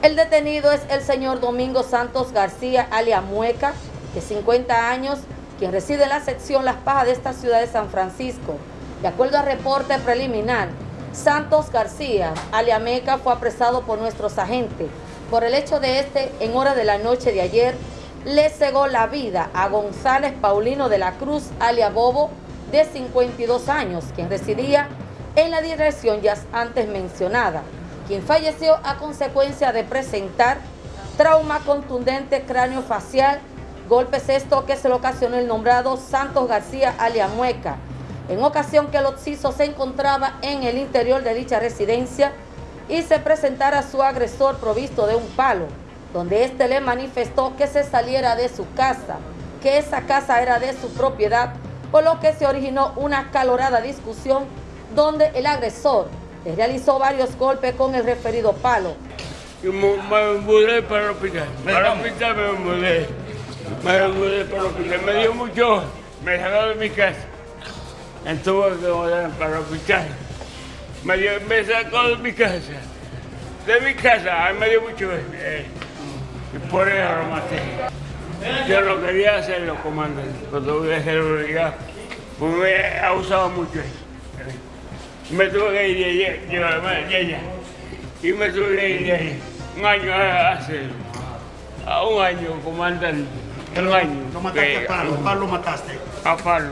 El detenido es el señor Domingo Santos García, alias Mueca, de 50 años, quien reside en la sección Las Pajas de esta ciudad de San Francisco. De acuerdo al reporte preliminar, Santos García, alias Meca, fue apresado por nuestros agentes por el hecho de este, en hora de la noche de ayer, le cegó la vida a González Paulino de la Cruz, alias Bobo, de 52 años, quien residía en la dirección ya antes mencionada quien falleció a consecuencia de presentar trauma contundente cráneo facial, golpes esto que se le ocasionó el nombrado Santos García Aliamueca, en ocasión que el occiso se encontraba en el interior de dicha residencia y se presentara su agresor provisto de un palo, donde éste le manifestó que se saliera de su casa, que esa casa era de su propiedad, por lo que se originó una calorada discusión donde el agresor le realizó varios golpes con el referido palo. Me, me mudé para el hospital. Para el hospital me mudé. Me mudé para el hospital. Me dio mucho. Me sacó de mi casa. Estuve que mudar para el hospital. Me, dio, me sacó de mi casa. De mi casa. Me dio mucho. Eh, y por eso lo maté. Yo no quería hacerlo, comandante. Cuando voy a hacer obligado. Porque me ha usado mucho eso me tuve que ir de ella, y me tuve que ir de ahí. Un año hace, a un año comandante. Un año. ¿No mataste a Pablo? ¿A Pablo mataste? A Pablo.